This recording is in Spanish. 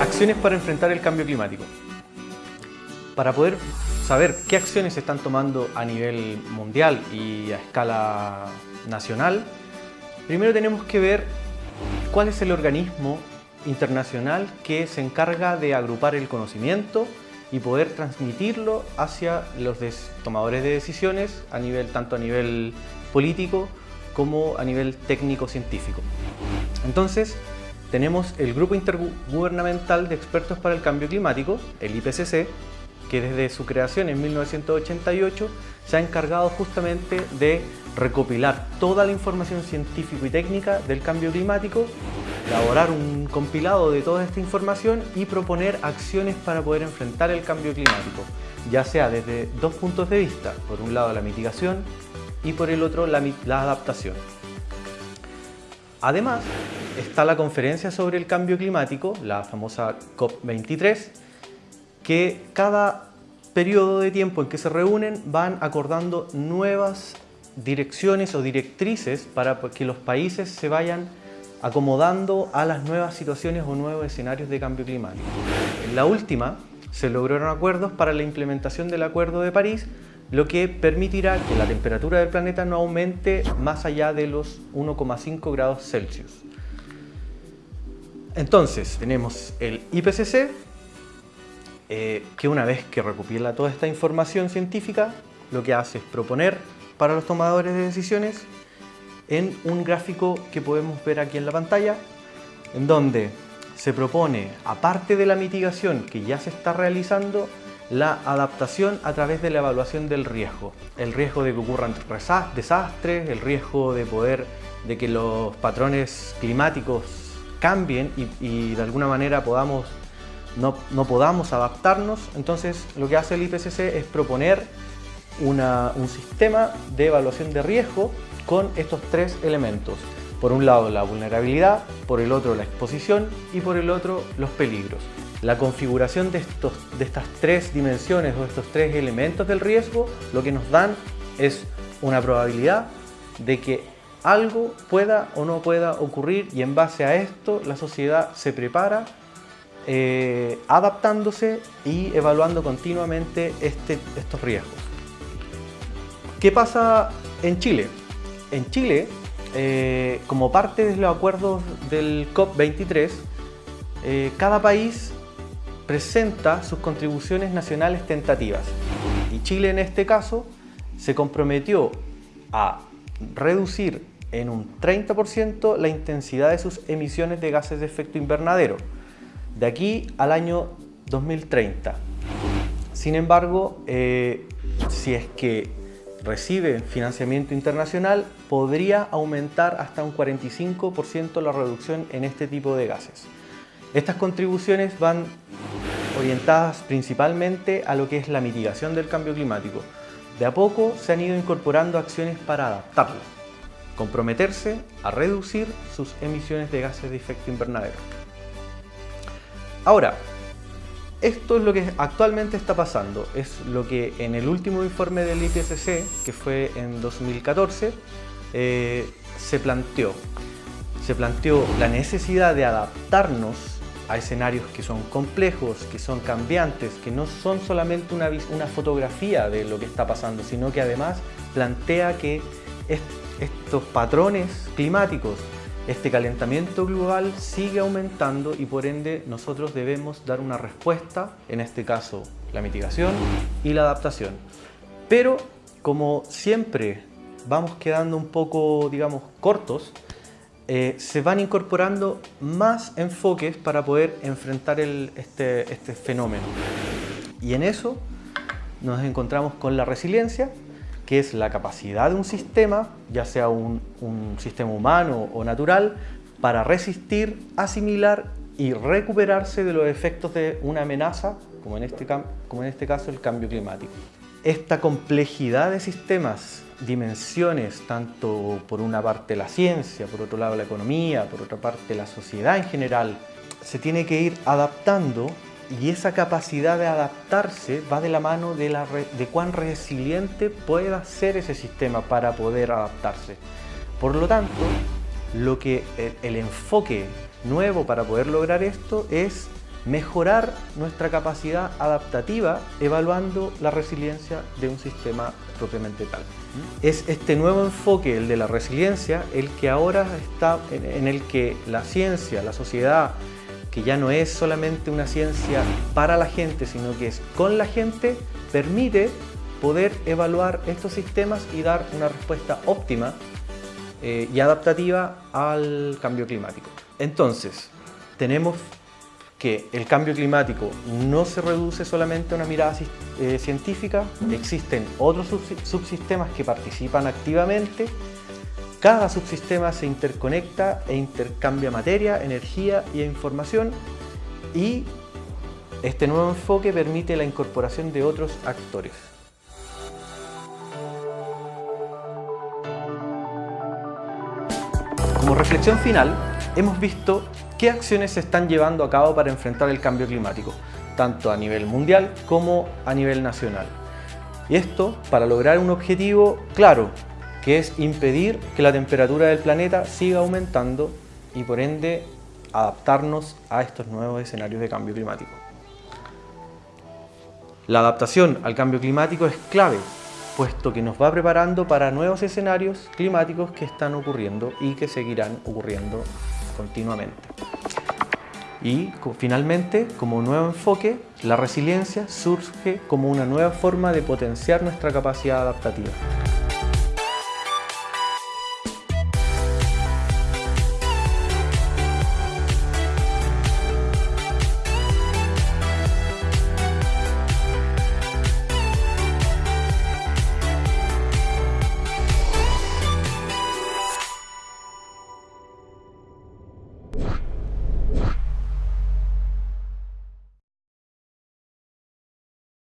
Acciones para enfrentar el cambio climático. Para poder saber qué acciones se están tomando a nivel mundial y a escala nacional, primero tenemos que ver cuál es el organismo internacional que se encarga de agrupar el conocimiento y poder transmitirlo hacia los tomadores de decisiones, a nivel, tanto a nivel político como a nivel técnico-científico. Entonces, tenemos el Grupo Intergubernamental de Expertos para el Cambio Climático, el IPCC, que desde su creación en 1988 se ha encargado justamente de recopilar toda la información científica y técnica del cambio climático, elaborar un compilado de toda esta información y proponer acciones para poder enfrentar el cambio climático, ya sea desde dos puntos de vista, por un lado la mitigación y por el otro la, adaptación. Además, está la conferencia sobre el cambio climático, la famosa COP23, que cada periodo de tiempo en que se reúnen van acordando nuevas direcciones o directrices para que los países se vayan acomodando a las nuevas situaciones o nuevos escenarios de cambio climático. En la última se lograron acuerdos para la implementación del Acuerdo de París, lo que permitirá que la temperatura del planeta no aumente más allá de los 1,5 grados Celsius. Entonces, tenemos el IPCC, eh, que una vez que recopila toda esta información científica, lo que hace es proponer para los tomadores de decisiones en un gráfico que podemos ver aquí en la pantalla, en donde se propone, aparte de la mitigación que ya se está realizando, la adaptación a través de la evaluación del riesgo. El riesgo de que ocurran desastres, el riesgo de poder de que los patrones climáticos cambien y, de alguna manera podamos no, no, podamos adaptarnos. Entonces lo que hace el IPCC es proponer un sistema de evaluación de riesgo con estos tres elementos. Por un lado la vulnerabilidad, por el otro la exposición y por el otro los peligros. La configuración de, estos, de estas tres dimensiones o estos tres elementos del riesgo lo que nos dan es una probabilidad de que algo pueda o no pueda ocurrir y en base a esto la sociedad se prepara eh, adaptándose y evaluando continuamente este, estos riesgos. ¿Qué pasa en Chile? En Chile, eh, como parte de los acuerdos del COP23, eh, cada país presenta sus contribuciones nacionales tentativas. Y Chile en este caso se comprometió a reducir en un 30% la intensidad de sus emisiones de gases de efecto invernadero, de aquí al año 2030. Sin embargo, eh, si es que recibe financiamiento internacional, podría aumentar hasta un 45% la reducción en este tipo de gases. Estas contribuciones van orientadas principalmente a lo que es la mitigación del cambio climático. De a poco se han ido incorporando acciones para adaptarlo, comprometerse a reducir sus emisiones de gases de efecto invernadero. Ahora, esto es lo que actualmente está pasando, es lo que en el último informe del IPCC, que fue en 2014, eh, se planteó. Se planteó la necesidad de adaptarnos a escenarios que son complejos, que son cambiantes, que no son solamente una, una fotografía de lo que está pasando, sino que además plantea que estos patrones climáticos este calentamiento global sigue aumentando y por ende nosotros debemos dar una respuesta, en este caso la mitigación y la adaptación. Pero como siempre vamos quedando un poco, digamos, cortos, eh, se van incorporando más enfoques para poder enfrentar este, este fenómeno. Y en eso nos encontramos con la resiliencia, que es la capacidad de un sistema, ya sea un, sistema humano o natural, para resistir, asimilar y recuperarse de los efectos de una amenaza, como en este, como en este caso el cambio climático. Esta complejidad de sistemas, dimensiones, tanto por una parte la ciencia, por otro lado la economía, por otra parte la sociedad en general, se tiene que ir adaptando y esa capacidad de adaptarse va de la mano de, cuán resiliente pueda ser ese sistema para poder adaptarse. Por lo tanto, lo que el, el enfoque nuevo para poder lograr esto es mejorar nuestra capacidad adaptativa evaluando la resiliencia de un sistema propiamente tal. Es este nuevo enfoque, el de la resiliencia, el que ahora está en el que la ciencia, la sociedad, que ya no es solamente una ciencia para la gente, sino que es con la gente, permite poder evaluar estos sistemas y dar una respuesta óptima eh, y adaptativa al cambio climático. Entonces, tenemos que el cambio climático no se reduce solamente a una mirada eh, científica, existen otros subsistemas que participan activamente, cada subsistema se interconecta e intercambia materia, energía y información y este nuevo enfoque permite la incorporación de otros actores. Como reflexión final, hemos visto qué acciones se están llevando a cabo para enfrentar el cambio climático, tanto a nivel mundial como a nivel nacional. Y esto para lograr un objetivo claro, que es impedir que la temperatura del planeta siga aumentando y por ende adaptarnos a estos nuevos escenarios de cambio climático. La adaptación al cambio climático es clave, puesto que nos va preparando para nuevos escenarios climáticos que están ocurriendo y que seguirán ocurriendo continuamente. Y finalmente, como nuevo enfoque, la resiliencia surge como una nueva forma de potenciar nuestra capacidad adaptativa.